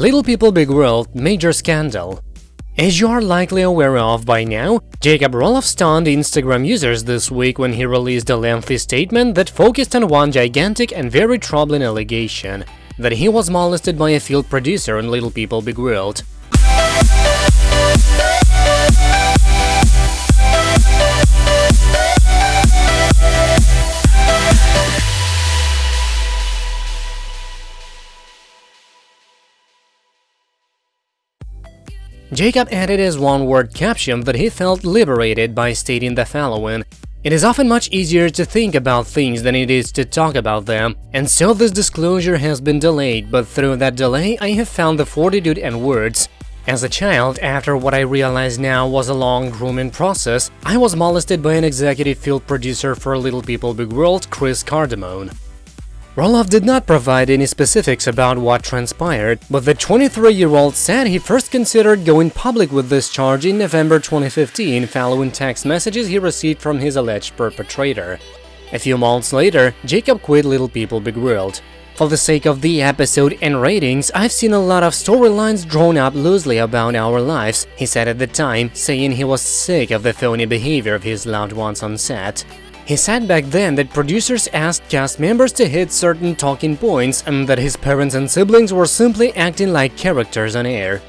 Little People Big World Major Scandal as you are likely aware of by now, Jacob Roloff stunned Instagram users this week when he released a lengthy statement that focused on one gigantic and very troubling allegation – that he was molested by a field producer in Little People Big World. Jacob added as one-word caption that he felt liberated by stating the following it is often much easier to think about things than it is to talk about them, and so this disclosure has been delayed, but through that delay I have found the fortitude and words. As a child, after what I realize now was a long grooming process, I was molested by an executive field producer for Little People Big World, Chris Cardamone. Roloff did not provide any specifics about what transpired, but the 23-year-old said he first considered going public with this charge in November 2015 following text messages he received from his alleged perpetrator. A few months later, Jacob quit Little People Big World. For the sake of the episode and ratings, I've seen a lot of storylines drawn up loosely about our lives, he said at the time, saying he was sick of the phony behavior of his loved ones on set. He said back then that producers asked cast members to hit certain talking points and that his parents and siblings were simply acting like characters on air.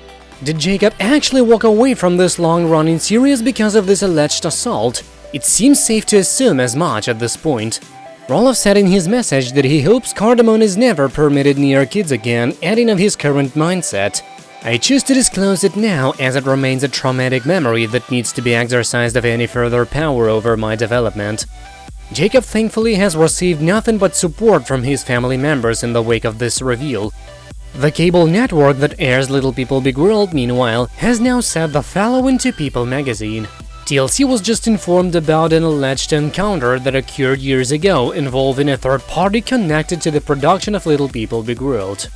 Did Jacob actually walk away from this long-running series because of this alleged assault? It seems safe to assume as much at this point. Roloff said in his message that he hopes Cardamone is never permitted near kids again, adding of his current mindset. I choose to disclose it now as it remains a traumatic memory that needs to be exorcised of any further power over my development. Jacob thankfully has received nothing but support from his family members in the wake of this reveal. The cable network that airs Little People Big World, meanwhile, has now said the following to People magazine. TLC was just informed about an alleged encounter that occurred years ago involving a third party connected to the production of Little People Big World.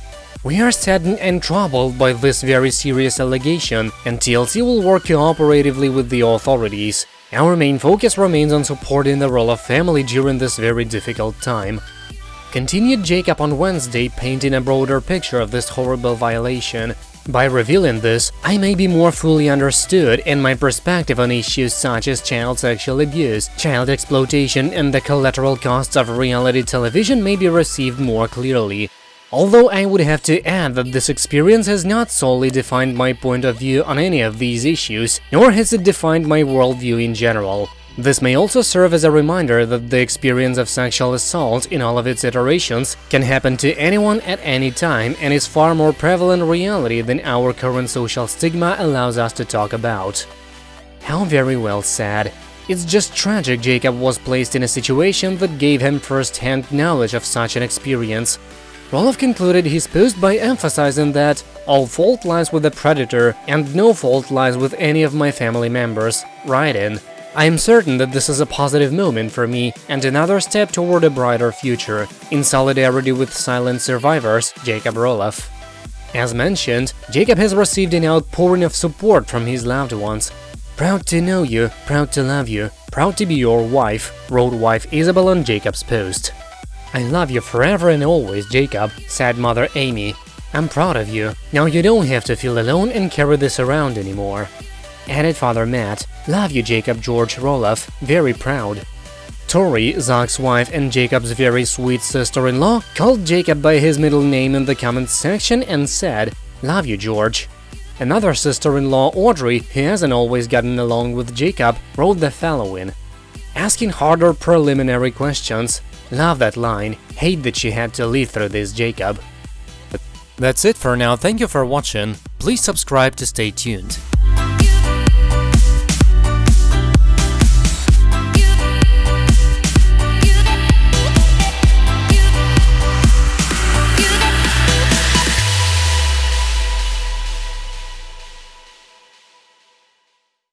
We are saddened and troubled by this very serious allegation, and TLC will work cooperatively with the authorities. Our main focus remains on supporting the Roloff family during this very difficult time. Continued Jacob on Wednesday, painting a broader picture of this horrible violation. By revealing this, I may be more fully understood and my perspective on issues such as child sexual abuse, child exploitation and the collateral costs of reality television may be received more clearly. Although I would have to add that this experience has not solely defined my point of view on any of these issues, nor has it defined my worldview in general. This may also serve as a reminder that the experience of sexual assault in all of its iterations can happen to anyone at any time and is far more prevalent reality than our current social stigma allows us to talk about. How very well said. It's just tragic Jacob was placed in a situation that gave him first-hand knowledge of such an experience, Roloff concluded his post by emphasizing that all fault lies with the predator and no fault lies with any of my family members, writing, I am certain that this is a positive moment for me and another step toward a brighter future, in solidarity with silent survivors, Jacob Roloff. As mentioned, Jacob has received an outpouring of support from his loved ones. Proud to know you, proud to love you, proud to be your wife, wrote wife Isabel on Jacob's post. I love you forever and always, Jacob, said mother Amy. I'm proud of you. Now you don't have to feel alone and carry this around anymore. Added father Matt. Love you, Jacob George Roloff. Very proud. Tori, Zach's wife and Jacob's very sweet sister-in-law, called Jacob by his middle name in the comments section and said, Love you, George. Another sister-in-law, Audrey, who hasn't always gotten along with Jacob, wrote the following. Asking harder preliminary questions, Love that line, hate that she had to live through this, Jacob. That's it for now, thank you for watching, please subscribe to stay tuned.